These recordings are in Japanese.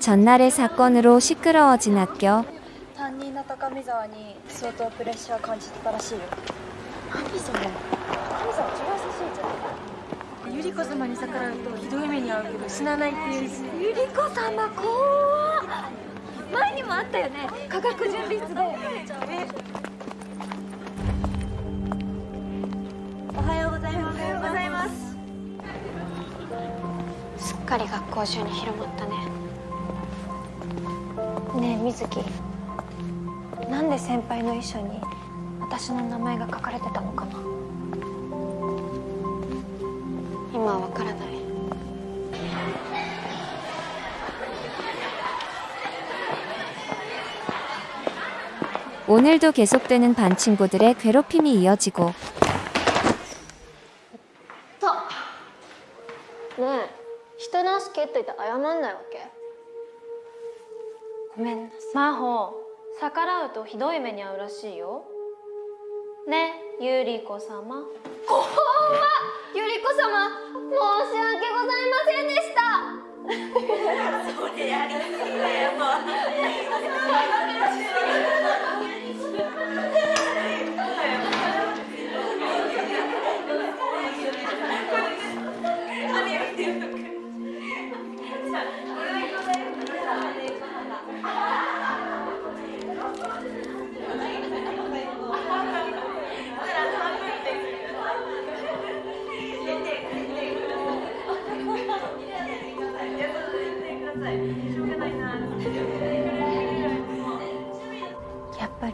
전날의 사건으로 시끄러워진 학교. 担任の高見沢に相当プレッシャー感じてたらしいよ何それ高見沢超優しいじゃんゆり子様に逆らうとひどい目に遭うけど死なないっていうしゆり子様怖っ前にもあったよね科学準備室でお かり学校中に広まったねねえ水木なんで先輩の遺書に私の名前が書かれてたのかな今はわからない 오늘도 계속되는 반 친구들의 괴롭힘이 이어지고 とひどい目に遭うらしいよ。ねゆりこ様。ゆり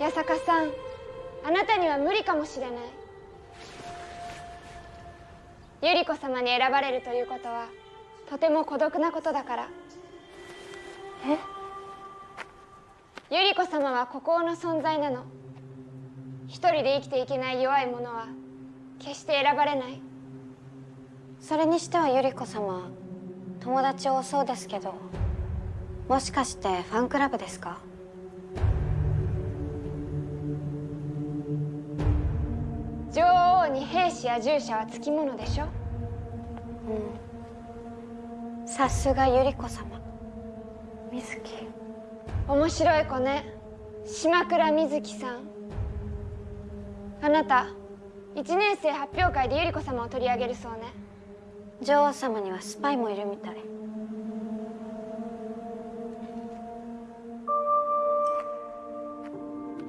八坂さんあなたには無理かもしれない。ゆり子様に選ばれるということはとても孤独なことだから。え？ゆり子様は孤高の存在なの。一人で生きていけない弱い者は決して選ばれない。それにしてはゆり子様友達多そうですけどもしかしてファンクラブですか？女王に兵士や従者はつきものでしょ？うん。さすがゆり子様。水木面白い子ね。島倉瑞希さん。あなた1年生発表会でゆり子様を取り上げるそうね。女王様にはスパイもいるみたい。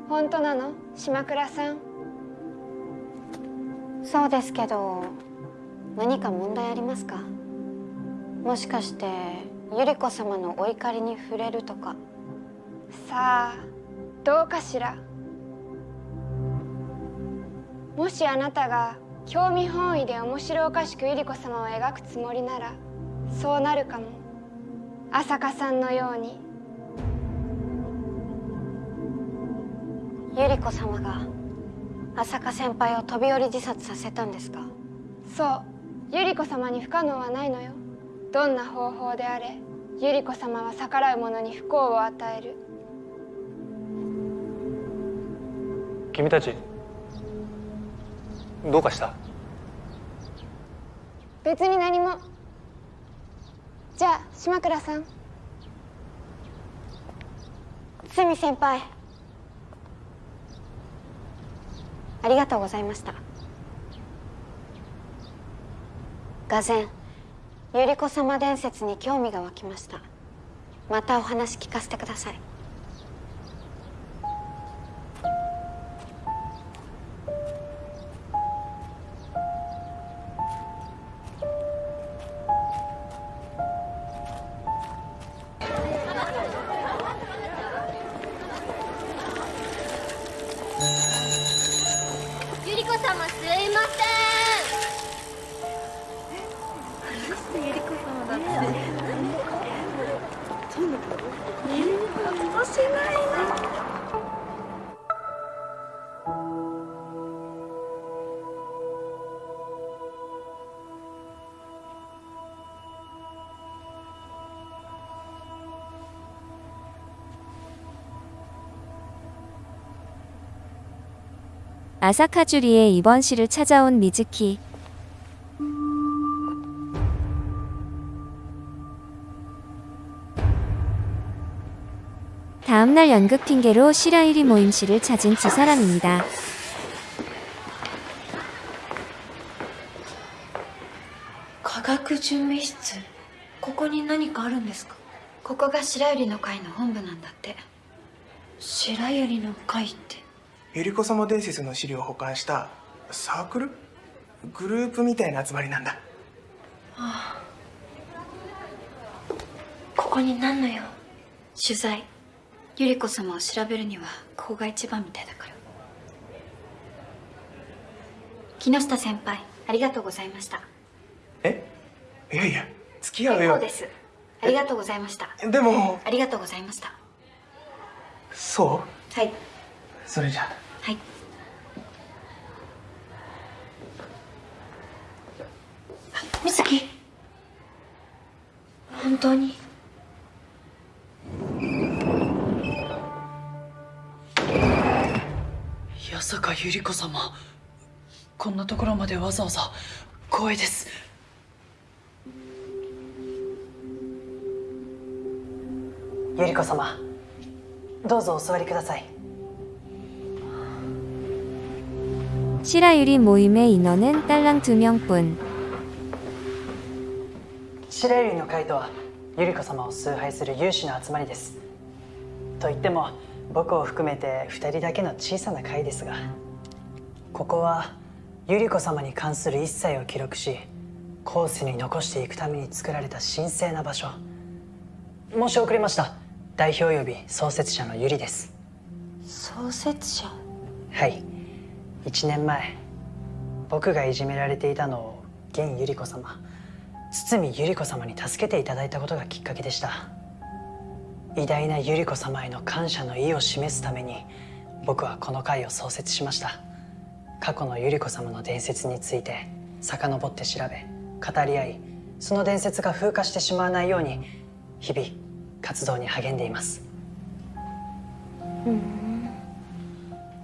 本当なの？島倉さんそうですけど何か問題ありますか？もしかしてゆり子様のお怒りに触れるとか。さあどうかしら？もしあなたが興味本位で面白おかしくゆり子様を描くつもりならそうなるかも。朝香さんのように。ゆり子様が朝香先輩を飛び降り自殺させたんですか？そう。ゆり子様に不可能はないのよ。どんな方法であれゆり子様は逆らう者に不幸を与える。君たちどうかした？別に何も。じゃあ島倉さん。堤先輩ありがとうございました。がぜんゆり子様伝説に興味が湧きました。またお話聞かせてください。 아사카주리의 입원실을 찾아온 미즈키. 다음날 연극 핑계로 시라이리 모임실을 찾은 두 사람입니다. 科学準備室ここに何かあるんですかここが白百合の会の本部なんだって白百合の会って ゆり子様伝説の資料を保管したサークル？グループみたいな集まりなんだ。ここに何の用？取材。ゆり子様を調べるにはここが一番みたいだから。木下先輩ありがとうございました。え？いやいや付き合うよそうです。ありがとうございました。でも。ありがとうございました。そう？はい。それじゃあはい。あ美月本当に？八坂百合子様。こんなところまでわざわざ。光栄です。百合子様。どうぞお座りください 시라유리 모임의 인원은 딸랑 두 명뿐. 白百合の会とは百合子様を崇拝する有志の集まりですと言っても僕を含めて2人だけの小さな会ですがここは百合子様に関する一切を記録し後世に残していくために作られた神聖な場所申し遅れました代表及び創設者の百合です創設者はい 1年前僕がいじめられていたのを現百合子様堤百合子様に助けていただいたことがきっかけでした。偉大な百合子様への感謝の意を示すために僕はこの会を創設しました。過去の百合子様の伝説について遡って調べ語り合いその伝説が風化してしまわないように日々活動に励んでいます。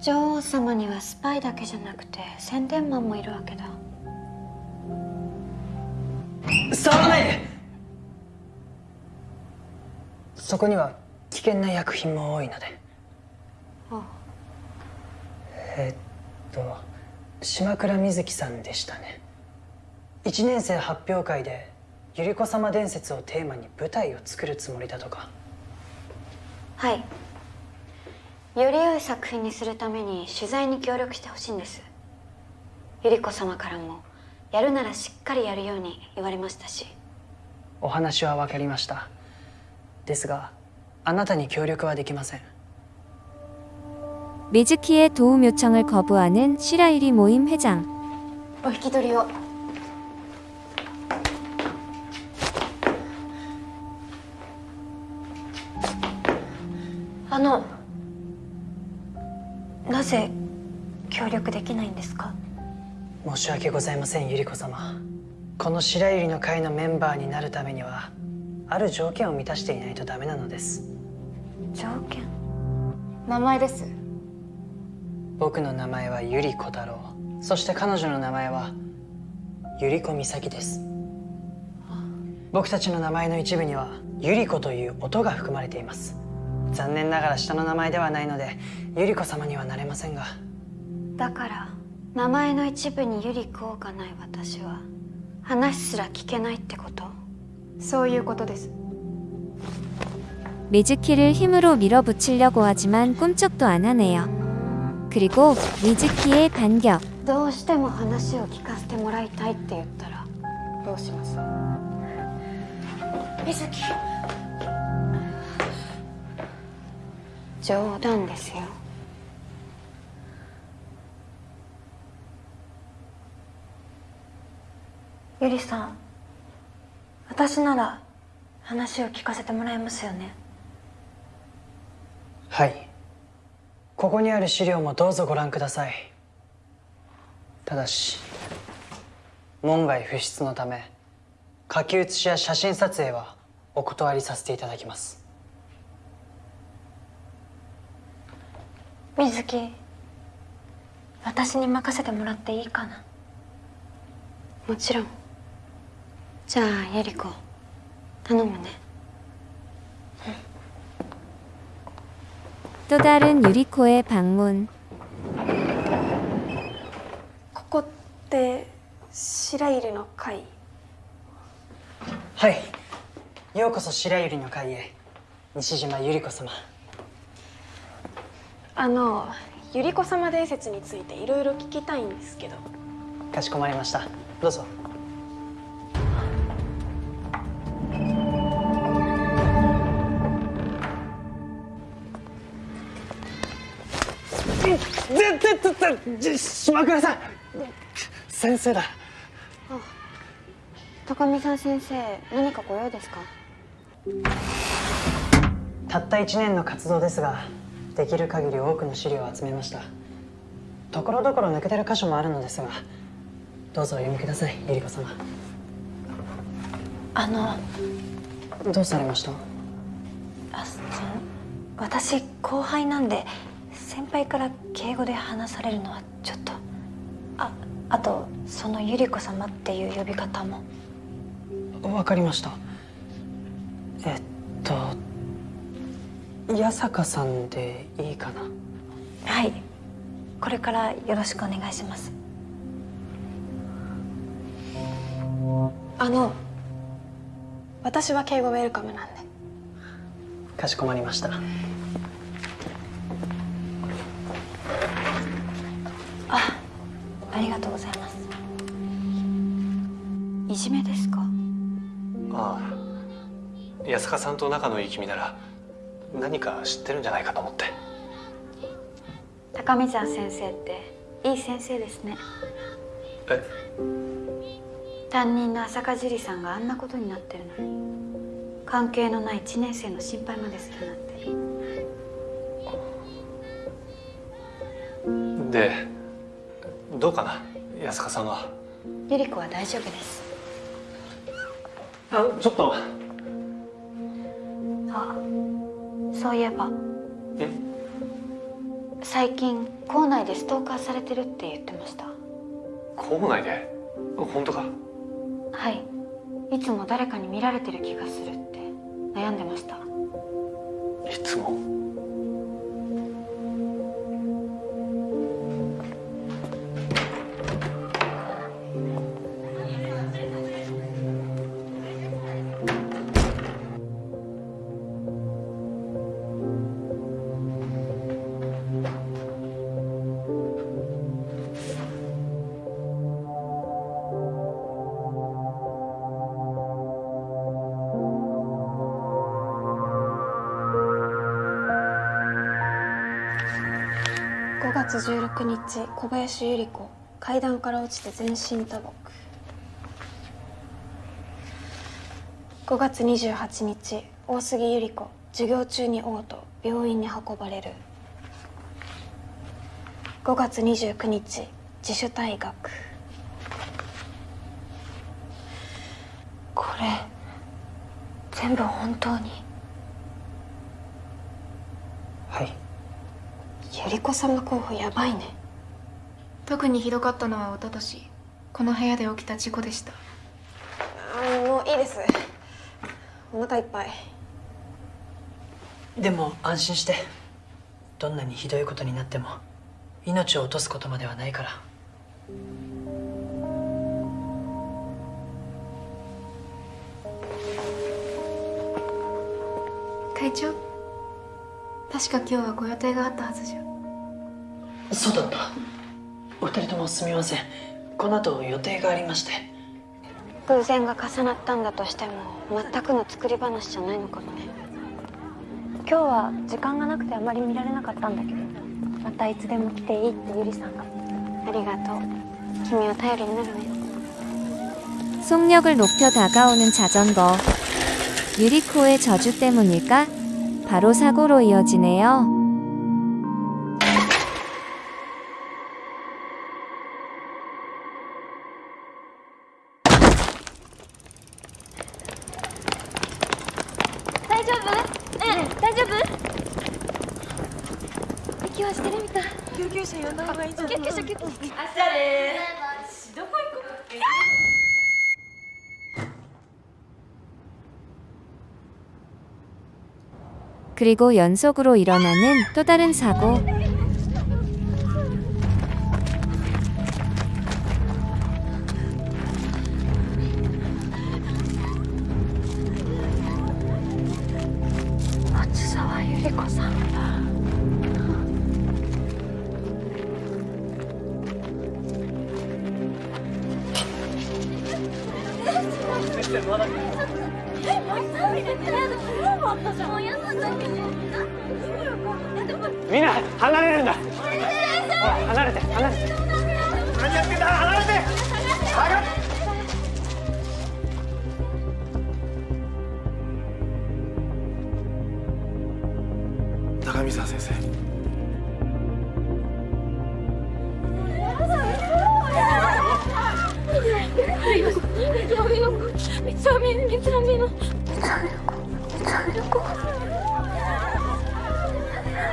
女王様にはスパイだけじゃなくて宣伝マンもいるわけだ。触らないで！そこには危険な薬品も多いので。あえっと島倉瑞希さんでしたね。1年生発表会で百合子様伝説をテーマに舞台を作るつもりだとか。はいより良い作品にするために取材に協力してほしいんです百合子様からもやるならしっかりやるように言われましたしお話は分かりましたですがあなたに協力はできません 미즈키의 도움 요청을 거부하는 시라유리 모임 회장. お引き取りをあのな ぜ協力できないんですか？申し訳ございません百合子様。この白百合の会のメンバーになるためにはある条件を満たしていないとダメなのです。条件？名前です。僕の名前は百合小太郎。そして彼女の名前は百合子美咲です。僕たちの名前の一部には百合子という音が含まれています残念ながら下の名前ではないので百合子様にはなれませんがだから名前の一部にゆり子がない私は話すら聞けないってことそういうことです 미즈키를 힘으로 밀어붙이려고 하지만 꿈쩍도 안 하네요. 그리고 미즈키의 반격. どうしても話を聞かせてもらいたいって言ったらどうします水木 冗談ですよ。ゆりさん私なら話を聞かせてもらえますよね？はい。ここにある資料もどうぞご覧ください。ただし門外不出のため書き写しや写真撮影はお断りさせていただきます。水木私に任せてもらっていいかなもちろんじゃあゆり子頼むね 또 다른 유리코의 방문. ここって白百合の会はいようこそ白百合の会へ西島百合子様 あの百合子様伝説についていろいろ聞きたいんですけど。かしこまりました。どうぞ。ぜぜぜぜ島倉さん。先生だ。高見さん先生何かご用ですか？たった1年の活動ですができる限り多くの資料を集めました。ところどころ抜けてる箇所もあるのですがどうぞお読みください百合子様。あのどうされました？あその私後輩なんで先輩から敬語で話されるのはちょっとああとその百合子様っていう呼び方も。わかりました。えっと八坂さんでいいかな？はい。これからよろしくお願いします。あの私は敬語ウェルカムなんで。かしこまりました。あありがとうございます。いじめですか？ああ。安坂さんと仲のいい君なら何か知ってるんじゃないかと思って。高見沢先生っていい先生ですね。え？担任の浅香樹里さんがあんなことになってるのに。関係のない1年生の心配までするなんて。でどうかな安坂さんは？ゆり子は大丈夫です。あちょっと。あそういえば。え？最近校内でストーカーされてるって言ってました。校内で？本当か。はい。いつも誰かに見られてる気がするって悩んでました。いつも？月16日小林百合子階段から落ちて全身打撲。5月28日大杉百合子授業中に嘔吐病院に運ばれる。5月29日自主退学。これ全部本当にはい百合子様候補やばいね。特にひどかったのは一昨年この部屋で起きた事故でした。あもういいです。お腹いっぱい。でも安心して。どんなにひどいことになっても命を落とすことまではないから。会長確か今日はご予定があったはずじゃそうだったお二人ともすみませんこの後予定がありまして偶然が重なったんだとしても全くの作り話じゃないのかもね今日は時間がなくてあまり見られなかったんだけどまたいつでも来ていいってゆりさんがありがとう君は頼りになるね 속력을 높여 다가오는 자전거. 유리코의 저주 때문일까? 바로 사고로 이어지네요. 그리고 연속으로 일어나는 또 다른 사고. 高見沢先生。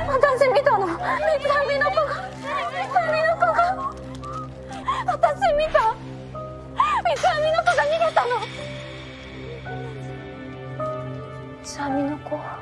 私見たの。三つ編みの子が。三つ編みの子が。私見た。三つ編みの子が逃げたの。三つ編みの子。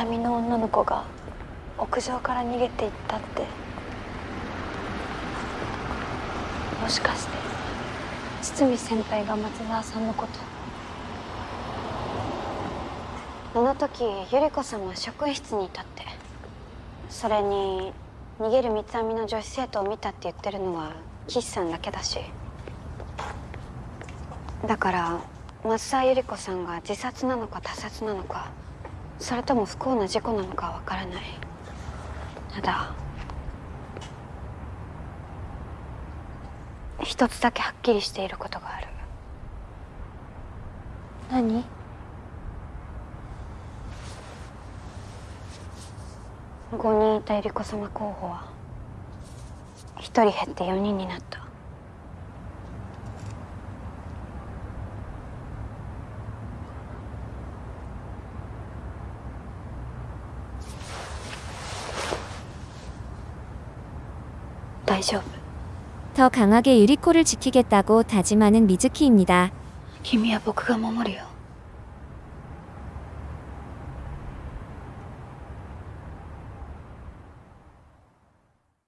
三つ編みの女の子が屋上から逃げていったって。もしかして堤先輩が松沢さんのこと。あの時ゆり子さんは職員室にいたって。それに逃げる三つ編みの女子生徒を見たって言ってるのは岸さんだけだし。だから松沢ゆり子さんが自殺なのか他殺なのかそれとも不幸な事故なのかはわからない。ただ一つだけはっきりしていることがある。何？5人いたゆり子様候補は1人減って4人になった 더 강하게 유리코를 지키겠다고 다짐하는 미즈키입니다. 김이야, 뭐 보크가 머무리요.